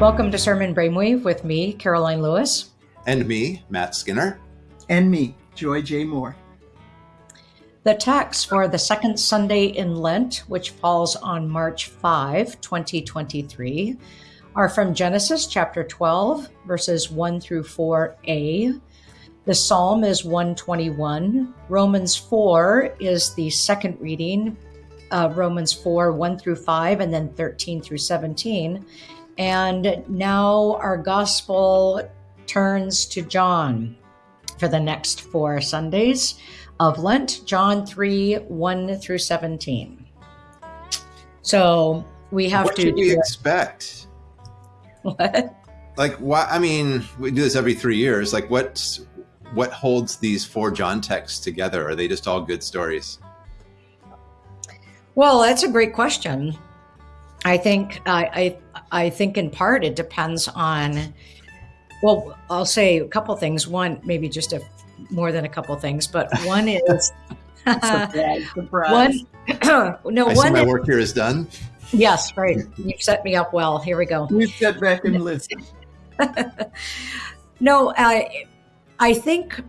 Welcome to Sermon Brainwave with me, Karoline Lewis. And me, Matt Skinner. And me, Joy J. Moore. The text for the second Sunday in Lent, which falls on March 5, 2023, are from Genesis chapter 12, verses 1 through 4a. The psalm is 121. Romans 4 is the second reading, uh, Romans 4, 1 through 5, and then 13 through 17. And now our gospel turns to John for the next four Sundays of Lent, John 3, 1 through 17. So we have what to. What should we expect? What? Like what? I mean, we do this every three years. Like what? What holds these four John texts together? Are they just all good stories? Well, that's a great question. I think I, I I think in part it depends on. Well, I'll say a couple things. One, maybe just a more than a couple things, but one is surprise, surprise. one. no, I one. see my is- work here is done. Yes, right. You've set me up well. Here we go. You sit back and listen. No, I I think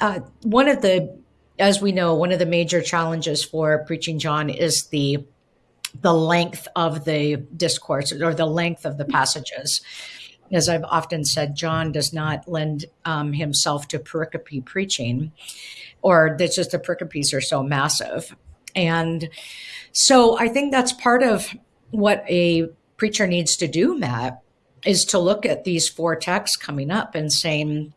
uh, one of the, as we know, one of the major challenges for preaching John is the the length of the discourse or the length of the passages. As I've often said, John does not lend um, himself to pericope preaching, or that's just the pericopes are so massive. And so I think that's part of what a preacher needs to do, Matt, is to look at these four texts coming up and saying,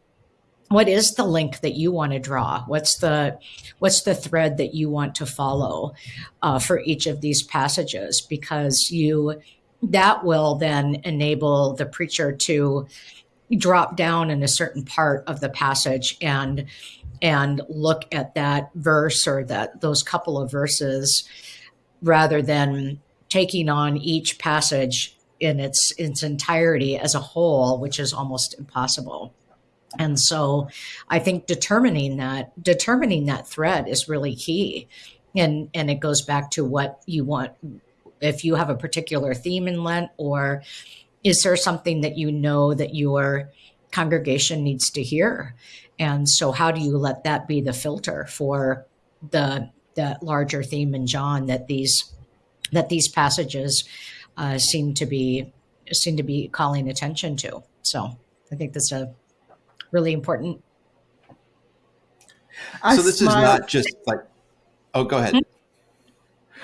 what is the link that you want to draw? What's the what's the thread that you want to follow uh, for each of these passages? Because you that will then enable the preacher to drop down in a certain part of the passage and and look at that verse or that those couple of verses rather than taking on each passage in its its entirety as a whole which is almost impossible and so i think determining that determining that thread is really key. And and it goes back to what you want if you have a particular theme in lent or is there something that you know that your congregation needs to hear? And so how do you let that be the filter for the the larger theme in john that these that these passages uh, seem to be seem to be calling attention to? So i think that's a really important I so this smile. is not just like. Oh, go ahead.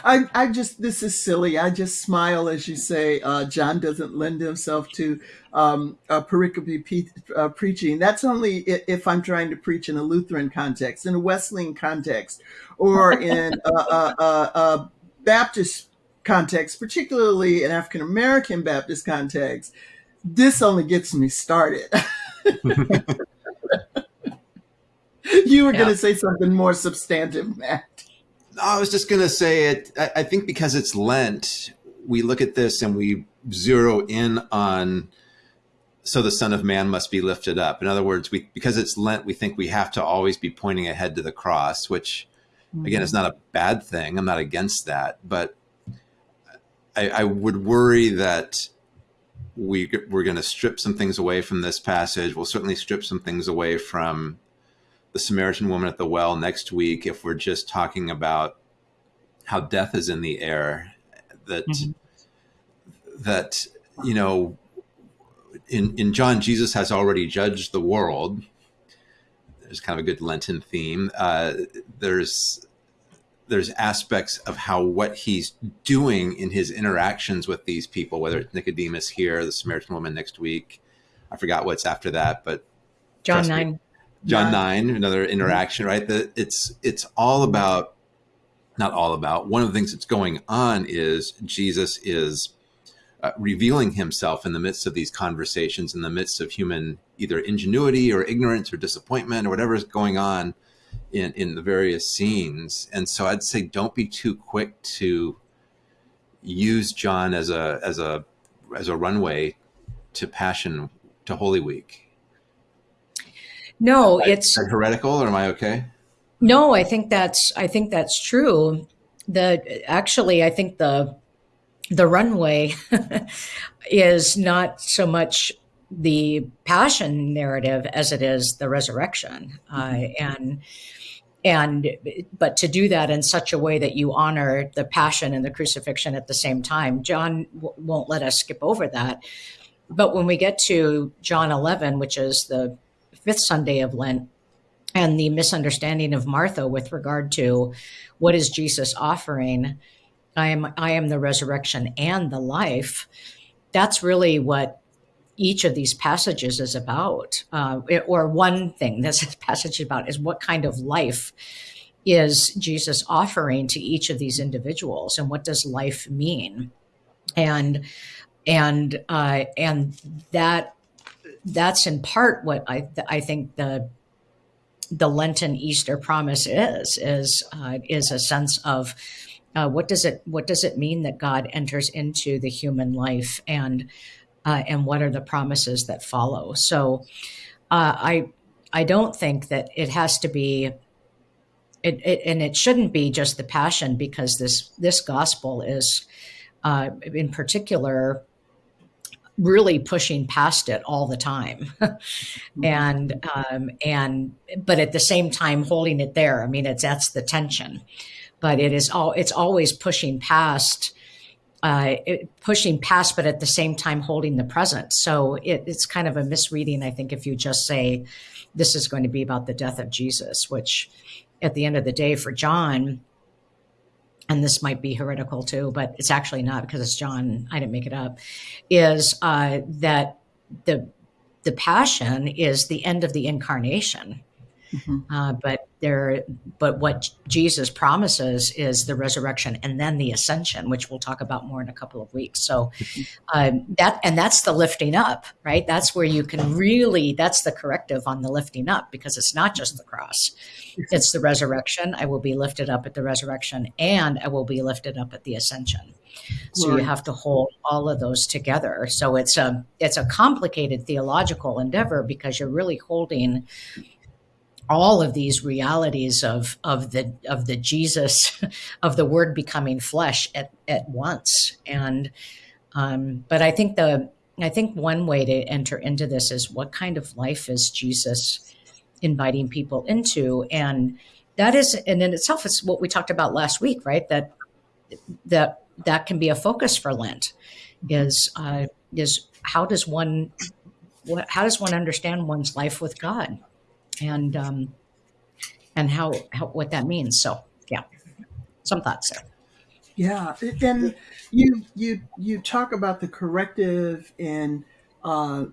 I, I just this is silly. I just smile as you say uh, John doesn't lend himself to um, uh, pericope pe- uh, preaching. That's only if I'm trying to preach in a Lutheran context, in a Wesleyan context, or in a, a, a, a Baptist context, particularly an African American Baptist context. This only gets me started. you were Yeah. going to say something more substantive, Matt. No, I was just going to say it. I I think because it's Lent, we look at this and we zero in on. So the Son of Man must be lifted up. In other words, we because it's Lent, we think we have to always be pointing ahead to the cross, which again is mm-hmm. not a bad thing. I'm not against that, but I, I would worry that we we're going to strip some things away from this passage. We'll certainly strip some things away from the Samaritan woman at the well next week if we're just talking about how death is in the air. That Mhm. that you know, in in John, Jesus has already judged the world. There's kind of a good Lenten theme. Uh, there's there's aspects of how what he's doing in his interactions with these people, whether it's Nicodemus here, the Samaritan woman next week. I forgot what's after that, but john Trust me. 9 John Yeah. nine, another interaction, right? That it's it's all about not all about. One of the things that's going on is Jesus is uh, revealing himself in the midst of these conversations, in the midst of human either ingenuity or ignorance or disappointment or whatever is going on in in the various scenes. And so I'd say don't be too quick to use John as a as a as a runway to Passion to Holy Week. no Is it's that heretical, or am I okay? No, I think that's I think that's true. The actually, I think the the runway is not so much the passion narrative as it is the resurrection uh, and and but to do that in such a way that you honor the passion and the crucifixion at the same time john w- won't let us skip over that. But when we get to john 11 which is the fifth sunday of lent and the misunderstanding of martha with regard to what is jesus offering i am i am the resurrection and the life that's really what each of these passages is about, uh, or one thing this passage is about is what kind of life is Jesus offering to each of these individuals, and what does life mean, and and uh, and that that's in part what I I think the the Lenten Easter promise is is uh, is a sense of uh, what does it what does it mean that God enters into the human life? And uh, and what are the promises that follow. So uh, I I don't think that it has to be. It, it, and it shouldn't be just the passion because this this gospel is uh, in particular really pushing past it all the time and um, and but at the same time holding it there i mean it's that's the tension but it is all it's always pushing past uh, pushing past, but at the same time holding the present. So it, it's kind of a misreading, I think, if you just say this is going to be about the death of Jesus, which at the end of the day for John, and this might be heretical too, but it's actually not because it's John. I didn't make it up. Is uh, that the the passion is the end of the incarnation, mm-hmm. uh, but there but what jesus promises is the resurrection and then the ascension which we'll talk about more in a couple of weeks. So um, that and that's the lifting up right? That's where you can really that's the corrective on the lifting up because it's not just the cross. It's the resurrection. I will be lifted up at the resurrection and i will be lifted up at the ascension. So you have to hold all of those together. So it's a it's a complicated theological endeavor because you're really holding all of these realities of of the of the Jesus of the Word becoming flesh at at once. And um, but I think the I think one way to enter into this is what kind of life is Jesus inviting people into, and that is and in itself is what we talked about last week, right? That that that can be a focus for Lent is uh, is how does one what, how does one understand one's life with God? And um, and how, how what that means. So yeah, some thoughts there. Yeah, and you you you talk about the corrective and uh,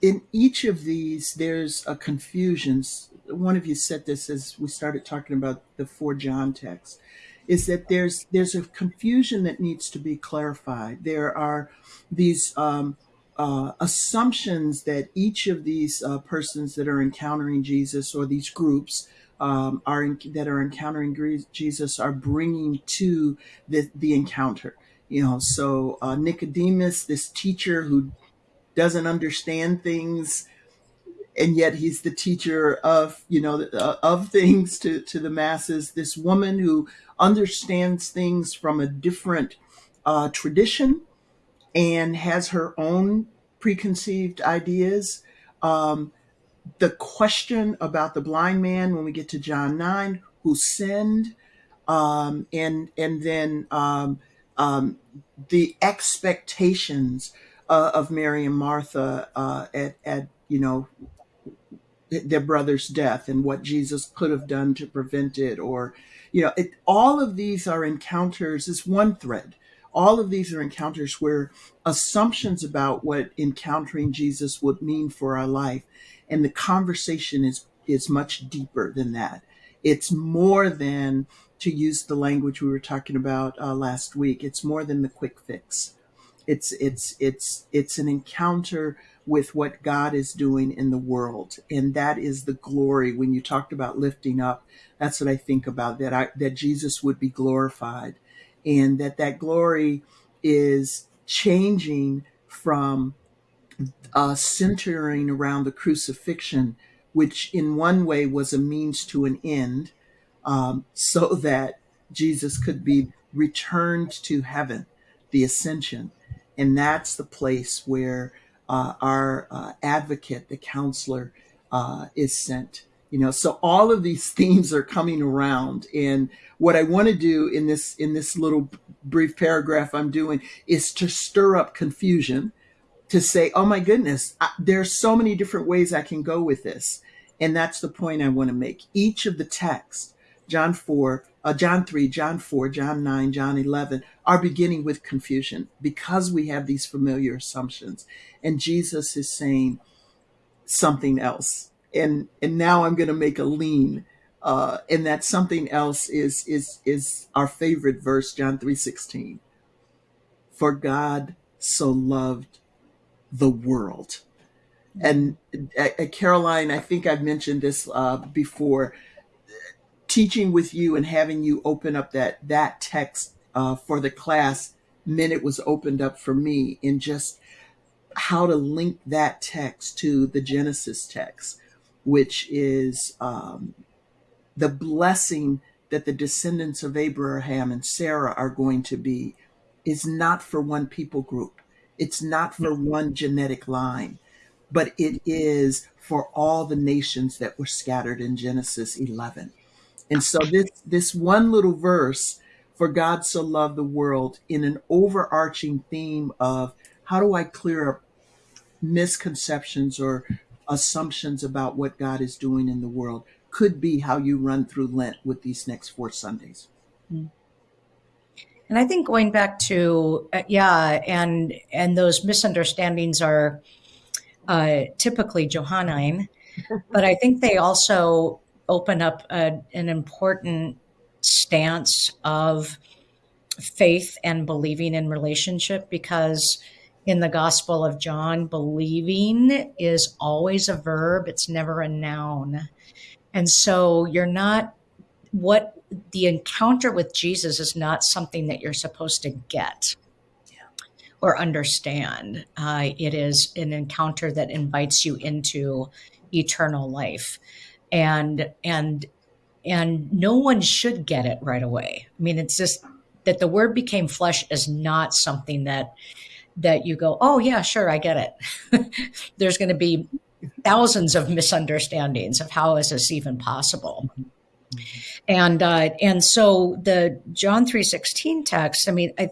in each of these there's a confusion. One of you said this as we started talking about the four John text, is that there's there's a confusion that needs to be clarified. There are these um, uh, assumptions that each of these uh, persons that are encountering Jesus or these groups um, are in, that are encountering Jesus are bringing to the, the encounter. You know, so uh, Nicodemus, this teacher who doesn't understand things, and yet he's the teacher of you know uh, of things to to the masses. This woman who understands things from a different uh, tradition and has her own preconceived ideas. Um, the question about the blind man when we get to John 9, who sinned, um, and and then um, um, the expectations uh, of Mary and Martha uh, at, at you know their brother's death and what Jesus could have done to prevent it, or you know, it, all of these are encounters. Is one thread all of these are encounters where assumptions about what encountering Jesus would mean for our life and the conversation is is much deeper than that. It's more than to use the language we were talking about uh, last week it's more than the quick fix. It's it's it's it's an encounter with what God is doing in the world and that is the glory. When you talked about lifting up that's what I think about that I that Jesus would be glorified and that that glory is changing from uh, centering around the crucifixion, which in one way was a means to an end, um, so that Jesus could be returned to heaven. the ascension. And that's the place where uh, our uh, advocate, the counselor, uh, is sent. You know, so all of these themes are coming around, and what I want to do in this in this little brief paragraph I'm doing is to stir up confusion, to say, "Oh my goodness, I, there's so many different ways I can go with this," and that's the point I want to make. Each of the texts, John four, uh, John 3, John 4, John 9, John 11 are beginning with confusion because we have these familiar assumptions. And Jesus is saying something else. And, and now I'm going to make a lean. Uh, and that something else is, is, is our favorite verse, John three sixteen. For God so loved the world. And uh, uh Karoline, I think I've mentioned this uh, before teaching with you and having you open up that that text uh, for the class meant it was opened up for me in just how to link that text to the Genesis text, which is um, the blessing that the descendants of Abraham and Sarah are going to be, is not for one people group. It's not for one genetic line, but it is for all the nations that were scattered in Genesis 11. And so this this one little verse, for God so loved the world, in an overarching theme of how do I clear up misconceptions or assumptions about what God is doing in the world, could be how you run through Lent with these next four Sundays. And I think going back to uh, yeah, and and those misunderstandings are uh, typically Johannine, but I think they also open up a, an important stance of faith and believing in relationship because in the Gospel of John, believing is always a verb, it's never a noun. And so you're not, what the encounter with Jesus is not something that you're supposed to get or understand. Uh, it is an encounter that invites you into eternal life and and and no one should get it right away. I mean, it's just that the word became flesh is not something that that you go, oh yeah, sure, I get it. There's going to be thousands of misunderstandings of how is this even possible. And uh, and so the John three sixteen text. I mean, I,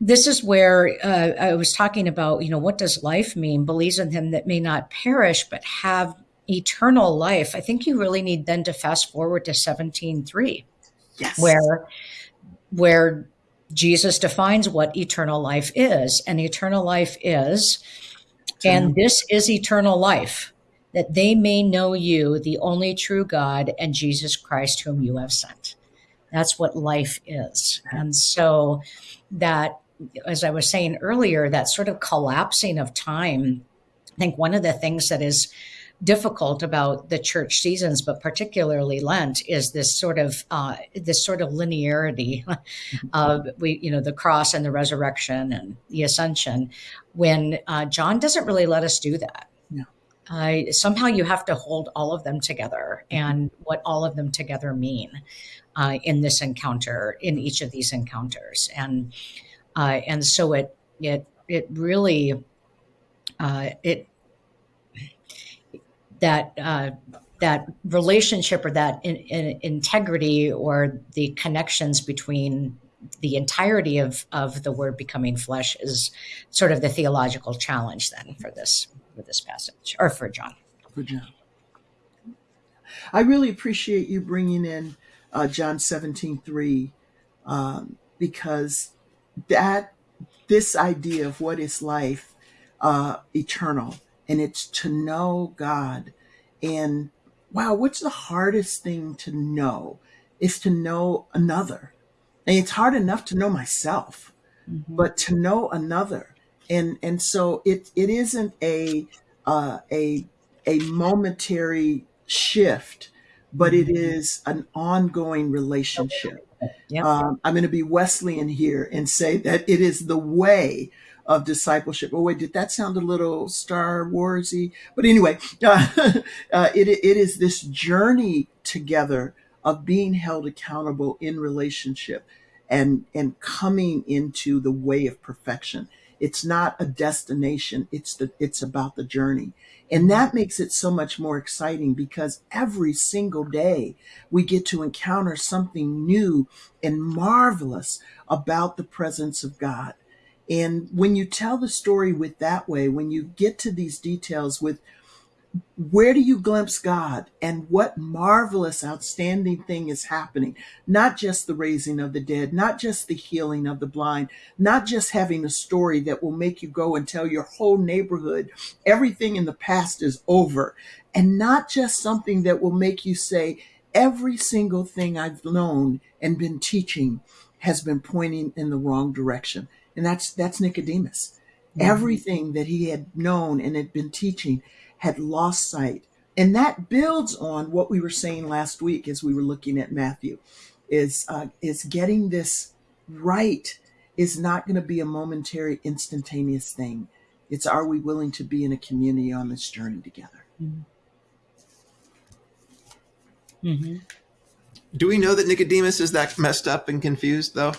this is where uh, I was talking about. You know, what does life mean? Believes in Him that may not perish but have eternal life, I think you really need then to fast forward to 17.3, yes. where where Jesus defines what eternal life is. And eternal life is, and this is eternal life, that they may know you, the only true God, and Jesus Christ, whom you have sent. That's what life is. And so that, as I was saying earlier, that sort of collapsing of time, I think one of the things that is difficult about the church seasons, but particularly Lent, is this sort of uh, this sort of linearity of we, you know, the cross and the resurrection and the ascension. When uh, John doesn't really let us do that. No. Uh, somehow you have to hold all of them together and what all of them together mean uh, in this encounter, in each of these encounters, and uh, and so it it it really uh, it that uh, that relationship or that in, in integrity or the connections between the entirety of, of the word becoming flesh is sort of the theological challenge then for this for this passage or for John. For John. I really appreciate you bringing in uh, John 17, 3, um, because that this idea of what is life uh, eternal and it's to know God. And wow, what's the hardest thing to know? Is to know another. And it's hard enough to know myself, mm-hmm. but to know another. And and so it it isn't a uh, a a momentary shift, but it mm-hmm. an ongoing relationship. Yep. Um, I'm going to be Wesleyan here and say that it is the way of discipleship. Oh wait, did that sound a little Star Warsy? But anyway, uh, uh, it it is this journey together of being held accountable in relationship. and and coming into the way of perfection. It's not a destination, it's the it's about the journey. And that makes it so much more exciting because every single day we get to encounter something new and marvelous about the presence of God. And when you tell the story with that way, when you get to these details with where do you glimpse God and what marvelous, outstanding thing is happening? Not just the raising of the dead, not just the healing of the blind, not just having a story that will make you go and tell your whole neighborhood everything in the past is over, and not just something that will make you say, every single thing I've known and been teaching has been pointing in the wrong direction. And that's that's Nicodemus. Mhm. Everything that he had known and had been teaching had lost sight. And that builds on what we were saying last week as we were looking at Matthew is uh, is getting this right is not going to be a momentary instantaneous thing. It's are we willing to be in a community on this journey together? Mhm. Do we know that Nicodemus is that messed up and confused, though?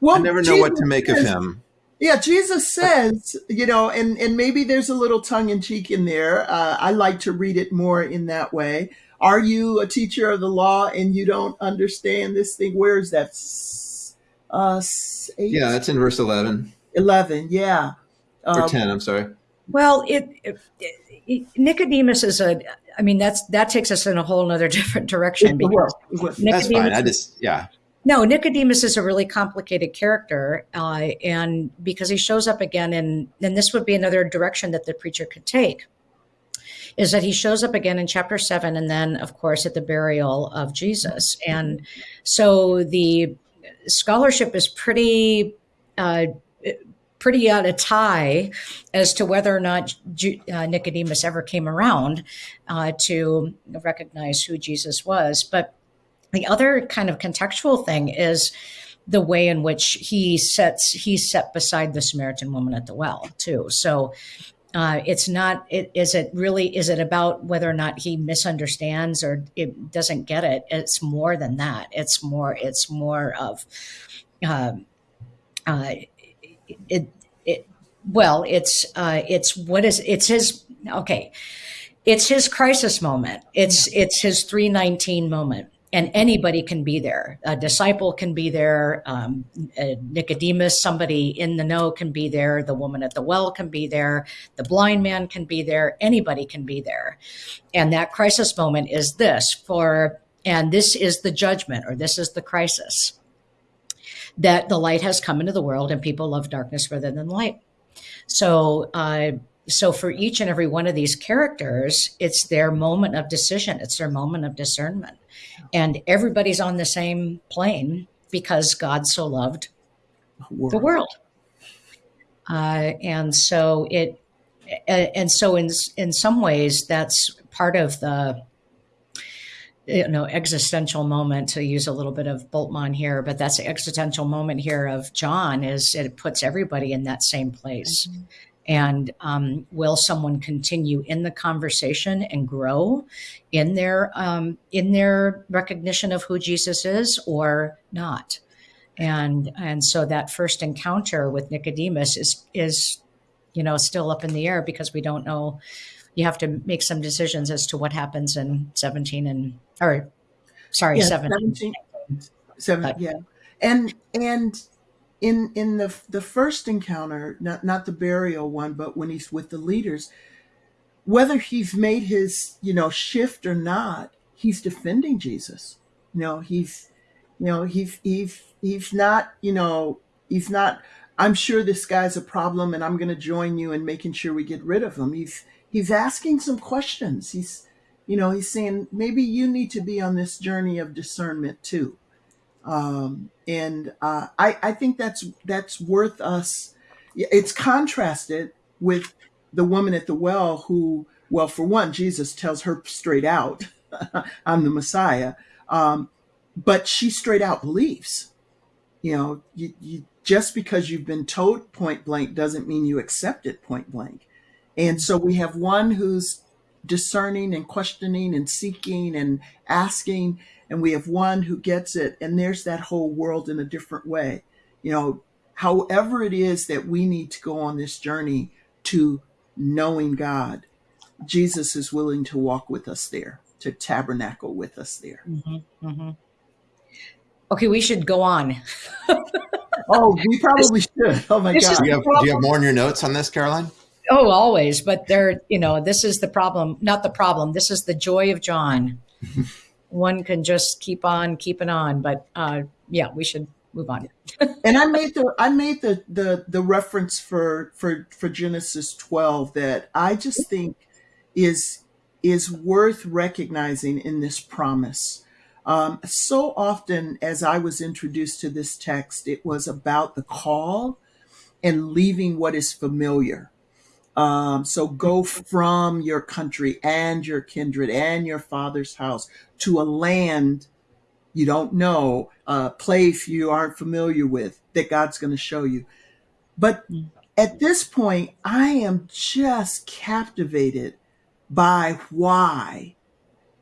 Well, I never know what to make of him. Yeah, Jesus says, you know, and and maybe there's a little tongue in cheek in there. Uh, I like to read it more in that way. Are you a teacher of the law and you don't understand this thing? Where is that? Uh, eight, Yeah, that's in verse 11 eleven. Yeah, or Um, 10. I'm sorry. Well, it, it, it- Nicodemus is a. I mean, that's that takes us in a whole other different direction because well, well, That's fine. I just, yeah. No, Nicodemus is a really complicated character, uh, and because he shows up again, and and this would be another direction that the preacher could take, is that he shows up again in chapter seven, and then of course at the burial of Jesus, and so the scholarship is pretty. Uh, pretty out of tie as to whether or not uh, Nicodemus ever came around uh, to recognize who Jesus was. But the other kind of contextual thing is the way in which he sets he's set beside the Samaritan woman at the well too. So uh, it's not it, is it really is it about whether or not he misunderstands or it doesn't get it? It's more than that. It's more it's more of um, uh, it it well it's uh, it's what is it's his okay. It's his crisis moment. It's it's his 319 moment and anybody can be there. A disciple can be there. Um, nicodemus somebody in the know can be there. The woman at the well can be there. The blind man can be there. Anybody can be there. And that crisis moment is this for and this is the judgment or this is the crisis that the light has come into the world and people love darkness rather than light. So uh, so for each and every one of these characters it's their moment of decision. It's their moment of discernment. And everybody's on the same plane because god so loved the world. uh, and so it and so in in some ways that's part of the you know existential moment to use a little bit of Bultmann here, but that's the existential moment here of John is it puts everybody in that same place. And um, will someone continue in the conversation and grow in their um, in their recognition of who Jesus is, or not? And and so that first encounter with Nicodemus is is you know still up in the air because we don't know you have to make some decisions as to what happens in 17 and or sorry yeah, 17 17, seven, But- yeah, and and in in the the first encounter, not not the burial one, but when he's with the leaders, whether he's made his you know shift or not, he's defending Jesus. You know, he's you know he's he's he's not you know he's not. I'm sure this guy's a problem, and I'm going to join you in making sure we get rid of him. He's he's asking some questions. He's you know he's saying maybe you need to be on this journey of discernment too um, and uh, I, I think that's that's worth us. It's contrasted with the woman at the well, who, well, for one, Jesus tells her straight out, "I'm the Messiah," um, but she straight out believes. You know, you, you just because you've been told point blank doesn't mean you accept it point blank. And so we have one who's discerning and questioning and seeking and asking, and we have one who gets it, and there's that whole world in a different way. You know, however it is that we need to go on this journey to knowing God, Jesus is willing to walk with us there, to tabernacle with us there. Mm-hmm, mm-hmm. Okay, we should go on. oh, we probably should. Oh my God. Do you, have, do you have more in your notes on this, karoline Oh, always. But there, you know, this is the problem, not the problem. This is the joy of John. One can just keep on keeping on. But uh, yeah, we should move on. and I made the I made the the the reference for for for Genesis 12 that I just think is is worth recognizing in this promise. Um, so often, as I was introduced to this text, it was about the call and leaving what is familiar. Um, so go from your country and your kindred and your father's house to a land you don't know, a place you aren't familiar with that God's going to show you. But at this point, I am just captivated by why.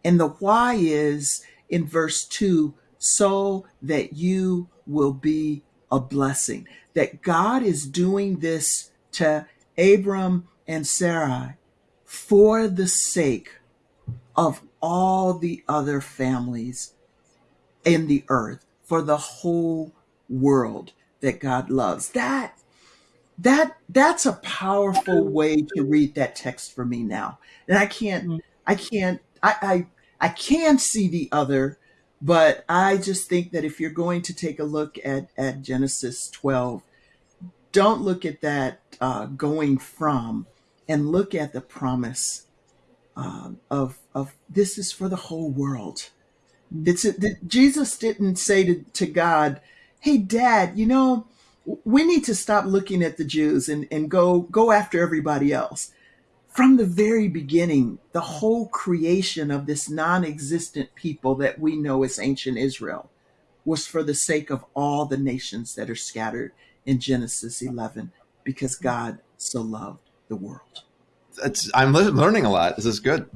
And the why is in verse 2 so that you will be a blessing. That God is doing this to Abram and Sarai for the sake of all the other families in the earth, for the whole world that God loves. That that that's a powerful way to read that text for me now. And I can't mm. I can't I I, I can see the other, but I just think that if you're going to take a look at at Genesis 12, don't look at that uh, going from and look at the promise um, of of this is for the whole world. It's a, Jesus didn't say to, to God, "Hey, Dad, you know, we need to stop looking at the Jews and, and go go after everybody else." From the very beginning, the whole creation of this non-existent people that we know as ancient Israel was for the sake of all the nations that are scattered in Genesis 11 because God so loved the world. It's, I'm learning a lot. This is good.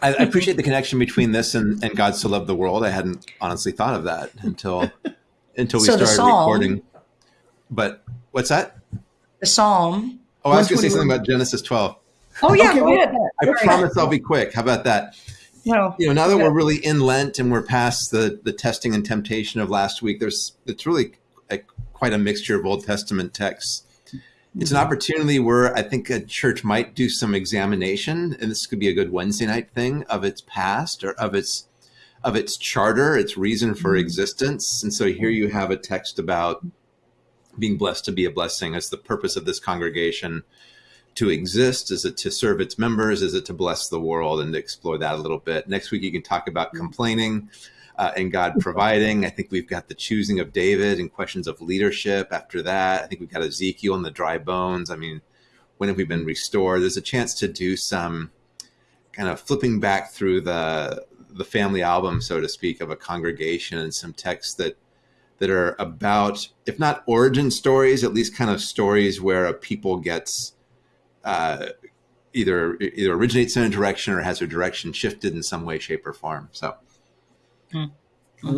I, I, appreciate the connection between this and, and God so loved the world. I hadn't honestly thought of that until until we so started recording. But what's that? The Psalm. Oh, I was going to say something about Genesis 12. Oh yeah, okay, well, I promise I'll be quick. How about that? No, you know, now that we're really in Lent and we're past the the testing and temptation of last week, there's it's really a, quite a mixture of Old Testament texts. It's an mm-hmm. opportunity where I think a church might do some examination, and this could be a good Wednesday night thing of its past or of its of its charter, its reason for mm-hmm. existence. And so here you have a text about being blessed to be a blessing. as the purpose of this congregation to exist? Is it to serve its members? Is it to bless the world and to explore that a little bit? Next week, you can talk about mm-hmm. complaining uh, and God providing. I think we've got the choosing of David and questions of leadership after that. I think we've got Ezekiel and the dry bones. I mean, when have we been restored? There's a chance to do some kind of flipping back through the the family album, so to speak, of a congregation and some texts that that are about, if not origin stories, at least kind of stories where a people gets uh, either either originates in a direction or has their direction shifted in some way, shape, or form. So.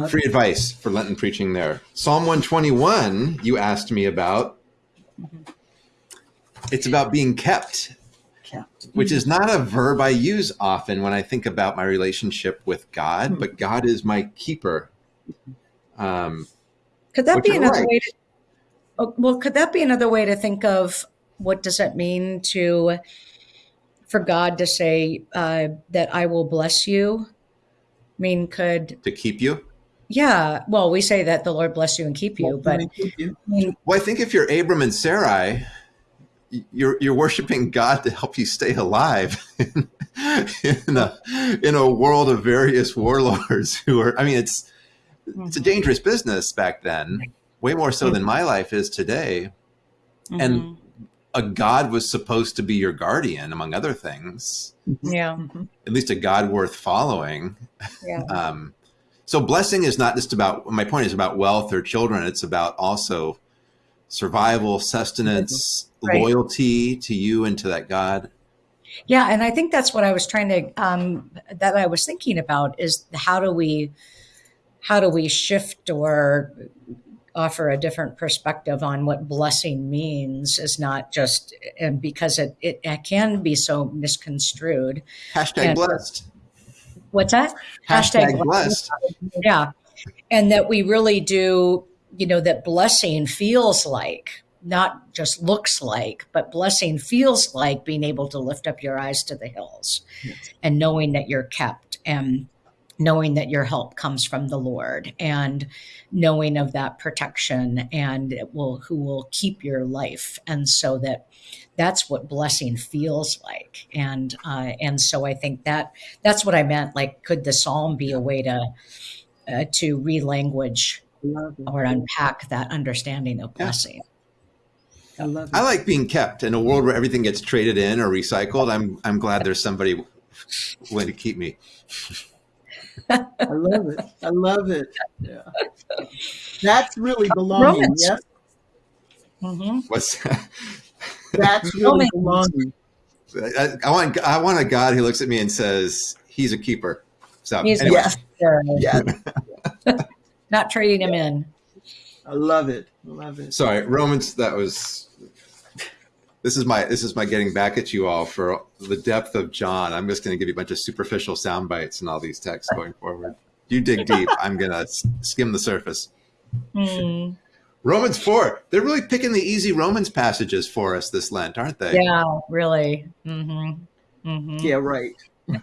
Free advice for Lenten preaching there. Psalm 121, you asked me about. Mm-hmm. It's about being kept, kept, which is not a verb I use often when I think about my relationship with God, mm-hmm. but God is my keeper. Um, could that be another right. way to, oh, well, could that be another way to think of what does it mean to, for God to say uh, that I will bless you? Mean, could to keep you? Yeah. Well, we say that the Lord bless you and keep you, but keep you. well, I think if you're Abram and Sarai, you're you're worshiping God to help you stay alive in, in a in a world of various warlords who are. I mean, it's it's a mm-hmm. dangerous business back then, way more so than my life is today, mm-hmm. and a god was supposed to be your guardian among other things. Yeah. At least a god worth following. Yeah. um, so blessing is not just about my point is about wealth or children. It's about also survival sustenance right. loyalty to you and to that god. Yeah, and I think that's what I was trying to um, that I was thinking about is how do we how do we shift or offer a different perspective on what blessing means is not just and because it, it, it can be so misconstrued. Hashtag And- blessed. What's that? Hashtag blessed. Yeah. And that we really do, you know, that blessing feels like, not just looks like, but blessing feels like being able to lift up your eyes to the hills Yes. and knowing that you're kept and knowing that your help comes from the Lord and knowing of that protection and it will who will keep your life. And so that that's what blessing feels like. And uh, and so I think that that's what I meant. Like, could the psalm be a way to uh, to relanguage I love it. or unpack that understanding of Yeah. blessing? I love it. I like being kept in a world where everything gets traded in or recycled. I'm I'm glad there's somebody willing to keep me. I love it. I love it. Yeah. That's really belonging. Romans. Yes. hmm What's That's really Romans. belonging. I, I want I want a God who looks at me and says he's a keeper. So He's anyway, Yes. Yeah. not trading him in. I love it. I love it. sorry, Romans. That was. This is my this is my getting back at you all for the depth of John. I'm just going to give you a bunch of superficial sound bites and all these texts going forward. You dig deep. I'm going to skim the surface. Hmm. Romans four. They're really picking the easy Romans passages for us this Lent, aren't they? Yeah, really. Mm-hmm. Mm-hmm. Yeah, right.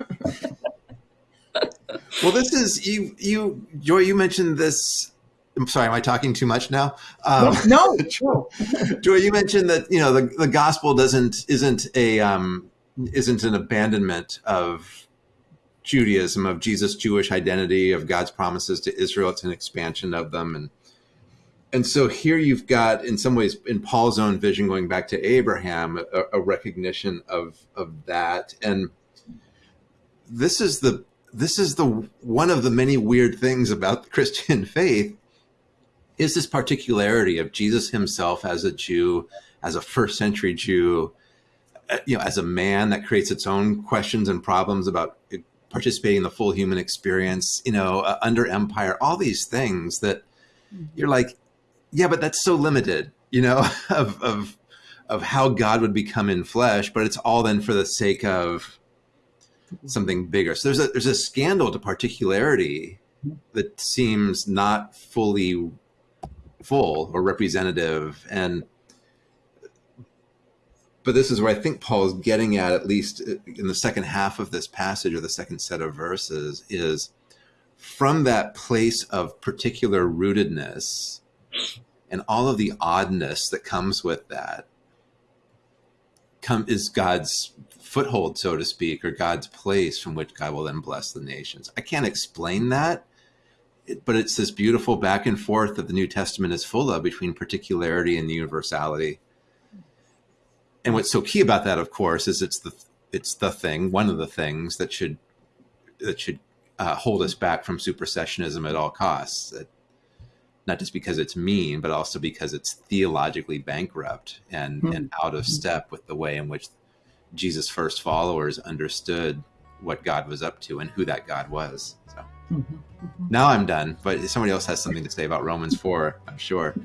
Well, this is you. You Joy. You mentioned this. I'm sorry. Am I talking too much now? Um, no, no. Joy, you mentioned that you know the, the gospel doesn't isn't a um, isn't an abandonment of Judaism of Jesus' Jewish identity of God's promises to Israel. It's an expansion of them, and and so here you've got in some ways in Paul's own vision going back to Abraham a, a recognition of of that, and this is the this is the one of the many weird things about the Christian faith is this particularity of Jesus himself as a Jew, as a first century Jew, uh, you know, as a man that creates its own questions and problems about participating in the full human experience, you know, uh, under empire, all these things that you're like, yeah, but that's so limited, you know, of, of, of how God would become in flesh, but it's all then for the sake of something bigger. So there's a, there's a scandal to particularity that seems not fully full or representative and but this is where I think Paul is getting at, at least in the second half of this passage or the second set of verses, is from that place of particular rootedness and all of the oddness that comes with that come is God's foothold, so to speak, or God's place from which God will then bless the nations. I can't explain that but it's this beautiful back and forth that the New Testament is full of between particularity and universality. And what's so key about that, of course, is it's the it's the thing, one of the things that should that should uh, hold us back from supersessionism at all costs. That, not just because it's mean, but also because it's theologically bankrupt and, Hmm. and out of step with the way in which Jesus' first followers understood what God was up to and who that God was. So. Mhm. Now I'm done, but somebody else has something to say about Romans 4, I'm sure.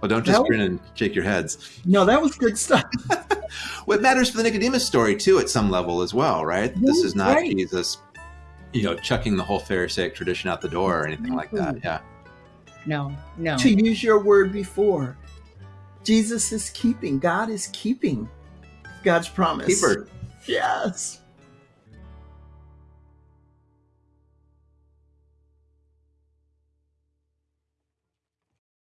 Well, don't just No. grin and shake your heads. No, that was good stuff. Well, it matters for the Nicodemus story, too, at some level as well, right? This is not Right. Jesus, you know, chucking the whole Pharisaic tradition out the door or anything like that. Yeah. No, no. to use your word before, Jesus is keeping. God is keeping God's promise. Keeper. Yes.